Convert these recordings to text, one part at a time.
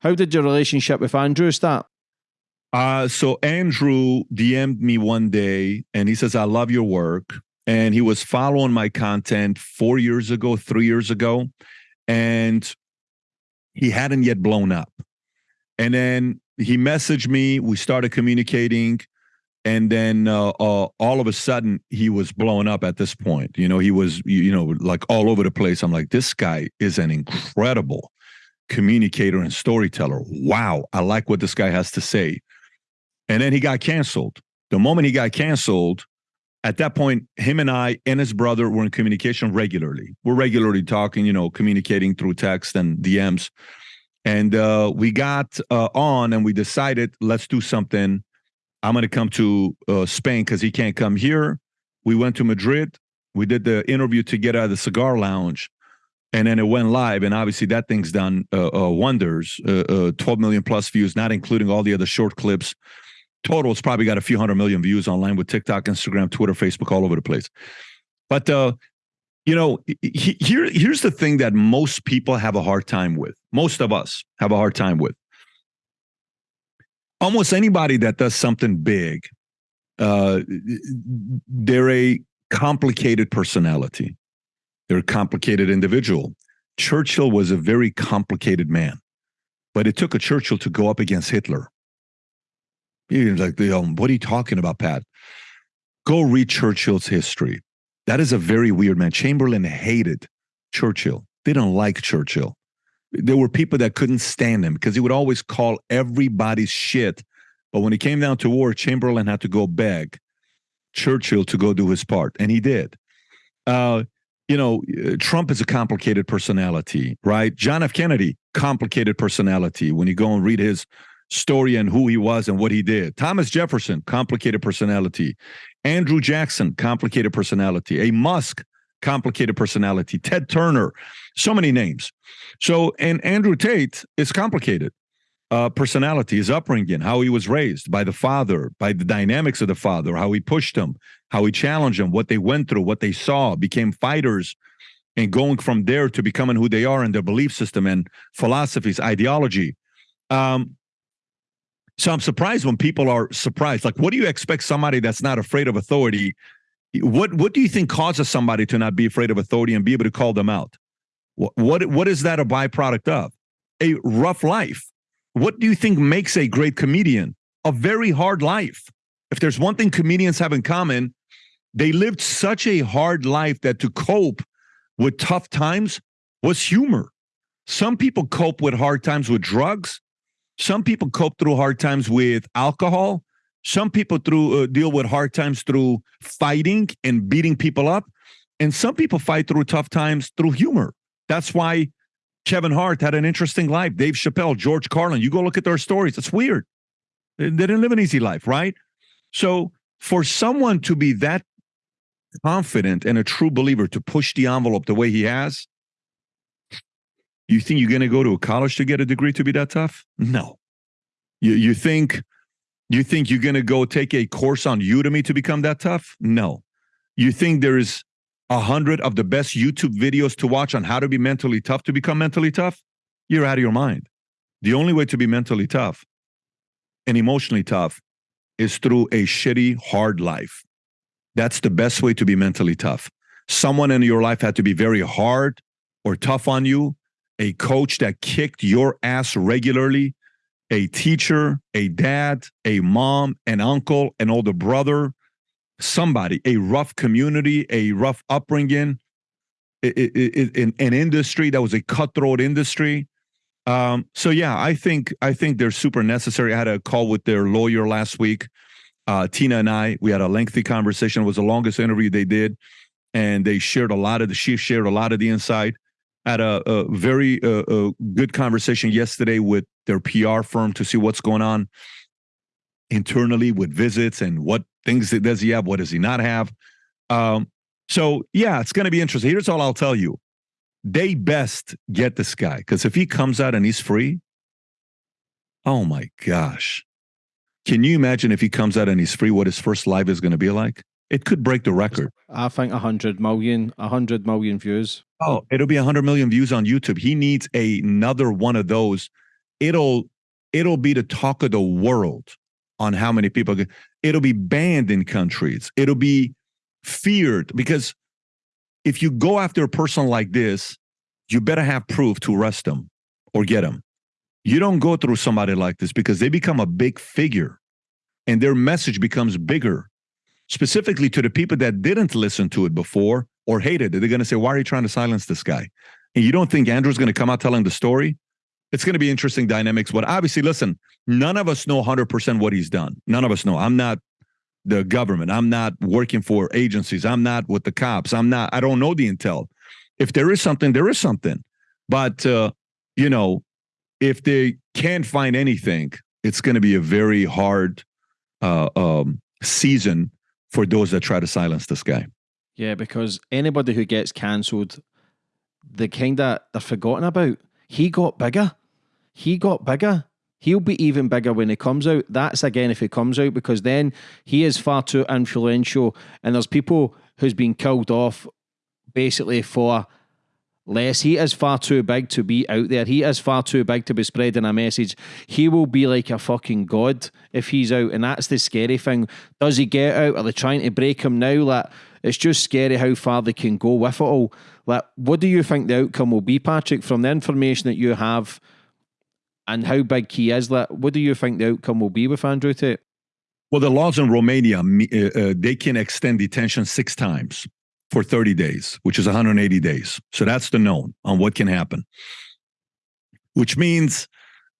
How did your relationship with Andrew start? Uh, so Andrew DM'd me one day and he says, I love your work. And he was following my content four years ago, three years ago, and he hadn't yet blown up. And then he messaged me. We started communicating. And then uh, uh, all of a sudden, he was blowing up at this point. You know, he was, you know, like all over the place. I'm like, this guy is an incredible communicator and storyteller. Wow. I like what this guy has to say. And then he got canceled. The moment he got canceled, at that point, him and I and his brother were in communication regularly. We're regularly talking, you know, communicating through text and DMs. And uh, we got uh, on and we decided, let's do something. I'm going to come to uh, Spain because he can't come here. We went to Madrid. We did the interview together at the cigar lounge. And then it went live. And obviously, that thing's done uh, uh, wonders uh, 12 million plus views, not including all the other short clips total, it's probably got a few hundred million views online with TikTok, Instagram, Twitter, Facebook, all over the place. But uh, you know, he, here here's the thing that most people have a hard time with. Most of us have a hard time with. Almost anybody that does something big, uh, they're a complicated personality. They're a complicated individual. Churchill was a very complicated man, but it took a Churchill to go up against Hitler. You're like, what are you talking about, Pat? Go read Churchill's history. That is a very weird man. Chamberlain hated Churchill. They don't like Churchill. There were people that couldn't stand him because he would always call everybody's shit. But when it came down to war, Chamberlain had to go beg Churchill to go do his part, and he did. Uh, you know, Trump is a complicated personality, right? John F. Kennedy, complicated personality. When you go and read his story and who he was and what he did. Thomas Jefferson, complicated personality. Andrew Jackson, complicated personality. A Musk, complicated personality. Ted Turner, so many names. So, and Andrew Tate is complicated. Uh, personality, his upbringing, how he was raised by the father, by the dynamics of the father, how he pushed him, how he challenged him, what they went through, what they saw, became fighters, and going from there to becoming who they are in their belief system and philosophies, ideology. Um, so I'm surprised when people are surprised. Like, what do you expect somebody that's not afraid of authority? What what do you think causes somebody to not be afraid of authority and be able to call them out? What what, what is that a byproduct of? A rough life. What do you think makes a great comedian? A very hard life. If there's one thing comedians have in common, they lived such a hard life that to cope with tough times was humor. Some people cope with hard times with drugs. Some people cope through hard times with alcohol. Some people through uh, deal with hard times through fighting and beating people up, and some people fight through tough times through humor. That's why Kevin Hart had an interesting life. Dave Chappelle, George Carlin. You go look at their stories. It's weird. They didn't live an easy life, right? So for someone to be that confident and a true believer to push the envelope the way he has, you think you're going to go to a college to get a degree to be that tough? No. You you think you think you're going to go take a course on Udemy to become that tough? No. You think there is 100 of the best YouTube videos to watch on how to be mentally tough to become mentally tough, you're out of your mind. The only way to be mentally tough and emotionally tough is through a shitty, hard life. That's the best way to be mentally tough. Someone in your life had to be very hard or tough on you, a coach that kicked your ass regularly, a teacher, a dad, a mom, an uncle, an older brother, somebody, a rough community, a rough upbringing, in an industry that was a cutthroat industry. Um, so yeah, I think I think they're super necessary. I had a call with their lawyer last week. Uh, Tina and I, we had a lengthy conversation. It was the longest interview they did, and they shared a lot of the. She shared a lot of the insight had a, a very uh, a good conversation yesterday with their PR firm to see what's going on internally with visits and what things does he have, what does he not have. Um, so yeah, it's going to be interesting. Here's all I'll tell you: they best get this guy because if he comes out and he's free, oh my gosh, can you imagine if he comes out and he's free? What his first live is going to be like? It could break the record. I think 100 million, 100 million views. Oh, it'll be 100 million views on YouTube. He needs a, another one of those it'll it'll be the talk of the world on how many people it'll be banned in countries. It'll be feared because if you go after a person like this you better have proof to arrest them or get them. You don't go through somebody like this because they become a big figure and their message becomes bigger specifically to the people that didn't listen to it before or hated it. They're going to say why are you trying to silence this guy? And you don't think andrew's going to come out telling the story it's going to be interesting dynamics. But obviously, listen, none of us know 100% what he's done. None of us know. I'm not the government. I'm not working for agencies. I'm not with the cops. I'm not, I don't know the intel. If there is something, there is something. But, uh, you know, if they can't find anything, it's going to be a very hard uh, um, season for those that try to silence this guy. Yeah, because anybody who gets cancelled, the kind of they're forgotten about. He got bigger he got bigger. He'll be even bigger when he comes out. That's again if he comes out because then he is far too influential, and there's people who's been killed off basically for less. He is far too big to be out there. He is far too big to be spreading a message. He will be like a fucking god if he's out, and that's the scary thing. Does he get out? Are they trying to break him now? Like it's just scary how far they can go with it all. Like, what do you think the outcome will be, Patrick, from the information that you have? And how big he is. that? what do you think the outcome will be with Andrew Tate? Well, the laws in Romania, uh, uh, they can extend detention six times for 30 days, which is 180 days. So that's the known on what can happen, which means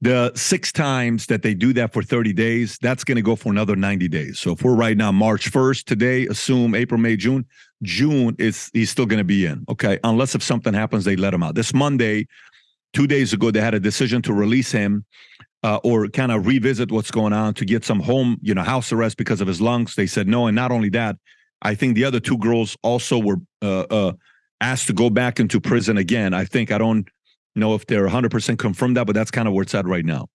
the six times that they do that for 30 days, that's going to go for another 90 days. So if we're right now March 1st today, assume April, May, June, June is he's still going to be in. Okay. Unless if something happens, they let him out. This Monday, two days ago they had a decision to release him uh, or kind of revisit what's going on to get some home, you know, house arrest because of his lungs. They said no, and not only that, I think the other two girls also were uh, uh, asked to go back into prison again. I think I don't know if they're 100% confirmed that, but that's kind of where it's at right now.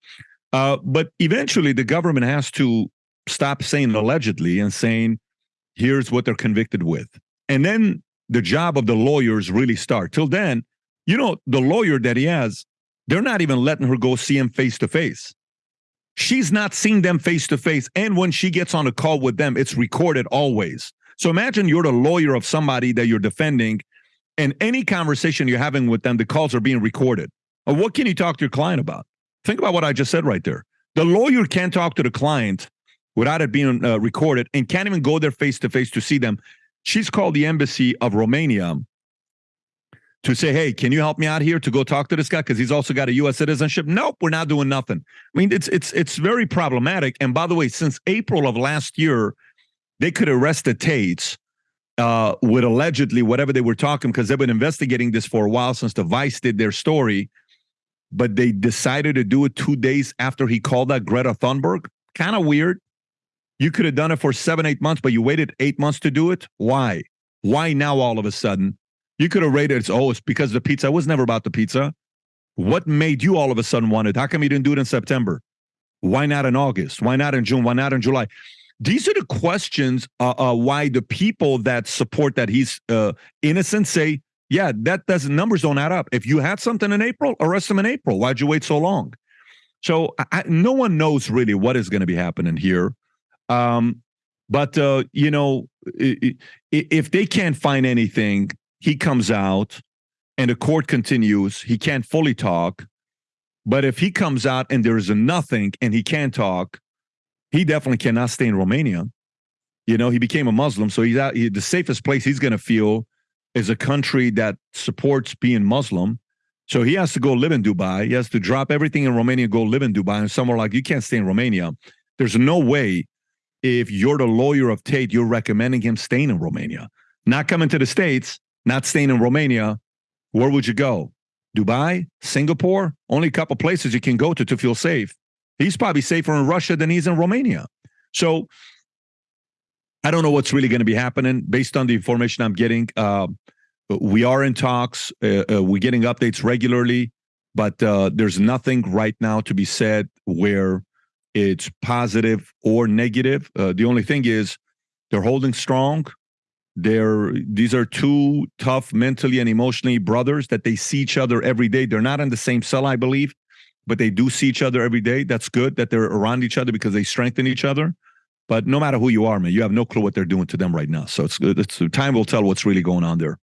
Uh, but eventually, the government has to stop saying allegedly and saying, "Here's what they're convicted with," and then the job of the lawyers really start. Till then, you know, the lawyer that he has, they're not even letting her go see him face to face. She's not seeing them face to face. And when she gets on a call with them, it's recorded always. So imagine you're the lawyer of somebody that you're defending, and any conversation you're having with them, the calls are being recorded. What can you talk to your client about? Think about what I just said right there. The lawyer can't talk to the client without it being uh, recorded and can't even go there face to face to see them. She's called the embassy of Romania to say, hey, can you help me out here to go talk to this guy because he's also got a U.S. citizenship? Nope, we're not doing nothing. I mean, it's it's it's very problematic. And by the way, since April of last year, they could arrest the Tates uh, with allegedly whatever they were talking because they've been investigating this for a while since the Vice did their story, but they decided to do it two days after he called that Greta Thunberg. Kind of weird. You could have done it for seven, eight months, but you waited eight months to do it. Why? Why now all of a sudden? You could have rated it. Oh, it's because the pizza. It was never about the pizza. What made you all of a sudden want it? How come you didn't do it in September? Why not in August? Why not in June? Why not in July? These are the questions uh, uh, why the people that support that he's uh, innocent say, yeah, that doesn't numbers don't add up. If you had something in April, arrest him in April. Why'd you wait so long? So I, no one knows really what is going to be happening here. Um, but uh, you know, if they can't find anything, he comes out and the court continues. He can't fully talk. But if he comes out and there is nothing and he can't talk, he definitely cannot stay in Romania. You know, he became a Muslim. So he's out. He, the safest place he's going to feel is a country that supports being Muslim. So he has to go live in Dubai. He has to drop everything in Romania, go live in Dubai. And somewhere like you can't stay in Romania. There's no way if you're the lawyer of Tate, you're recommending him staying in Romania, not coming to the States not staying in Romania, where would you go? Dubai, Singapore, only a couple places you can go to to feel safe. He's probably safer in Russia than he's in Romania. So I don't know what's really going to be happening based on the information I'm getting. Uh, we are in talks. Uh, uh, we're getting updates regularly, but uh, there's nothing right now to be said where it's positive or negative. Uh, the only thing is they're holding strong. They're these are two tough mentally and emotionally brothers that they see each other every day. They're not in the same cell, I believe. but they do see each other every day. That's good that they're around each other because they strengthen each other. But no matter who you are, man, you have no clue what they're doing to them right now. So it's good it's time will tell what's really going on there.